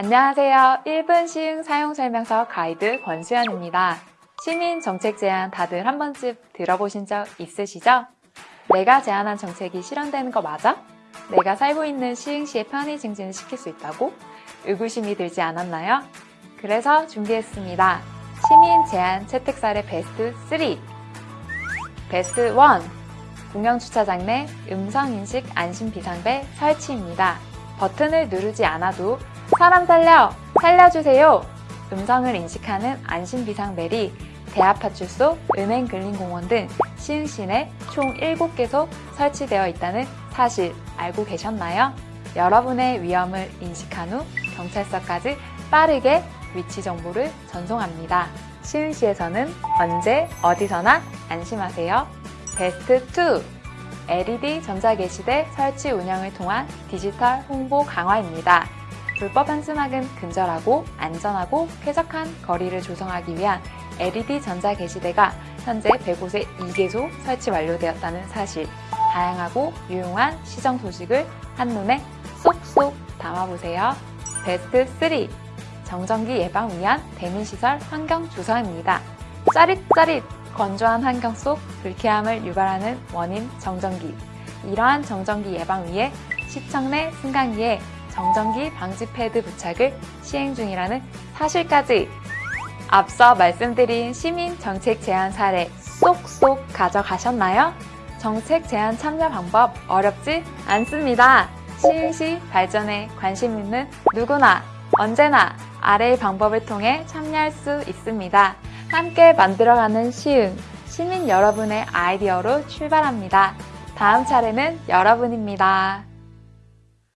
안녕하세요. 1분 시흥 사용설명서 가이드 권수연입니다. 시민 정책 제안 다들 한 번쯤 들어보신 적 있으시죠? 내가 제안한 정책이 실현되는 거 맞아? 내가 살고 있는 시흥시의 편의 증진을 시킬 수 있다고? 의구심이 들지 않았나요? 그래서 준비했습니다. 시민 제안 채택 사례 베스트 3 베스트 1 공영주차장 내 음성인식 안심 비상벨 설치입니다. 버튼을 누르지 않아도 사람 살려! 살려주세요! 음성을 인식하는 안심비상벨이 대합파출소, 은행근린공원 등 시흥시 내 총 7개소 설치되어 있다는 사실 알고 계셨나요? 여러분의 위험을 인식한 후 경찰서까지 빠르게 위치 정보를 전송합니다. 시흥시에서는 언제 어디서나 안심하세요. 베스트 2 LED 전자게시대 설치 운영을 통한 디지털 홍보 강화입니다. 불법 한수막은 근절하고 안전하고 쾌적한 거리를 조성하기 위한 LED 전자 게시대가 현재 100곳에 2개소 설치 완료되었다는 사실 다양하고 유용한 시정 소식을 한눈에 쏙쏙 담아보세요. 베스트 3 정전기 예방 위한 대민시설 환경 조성입니다. 짜릿짜릿 건조한 환경 속 불쾌함을 유발하는 원인 정전기. 이러한 정전기 예방 위해 시청 내 승강기에 정전기 방지 패드 부착을 시행 중이라는 사실까지 앞서 말씀드린 시민 정책 제안 사례 쏙쏙 가져가셨나요? 정책 제안 참여 방법 어렵지 않습니다. 시흥시 발전에 관심 있는 누구나 언제나 아래의 방법을 통해 참여할 수 있습니다. 함께 만들어가는 시흥, 시민 여러분의 아이디어로 출발합니다. 다음 차례는 여러분입니다.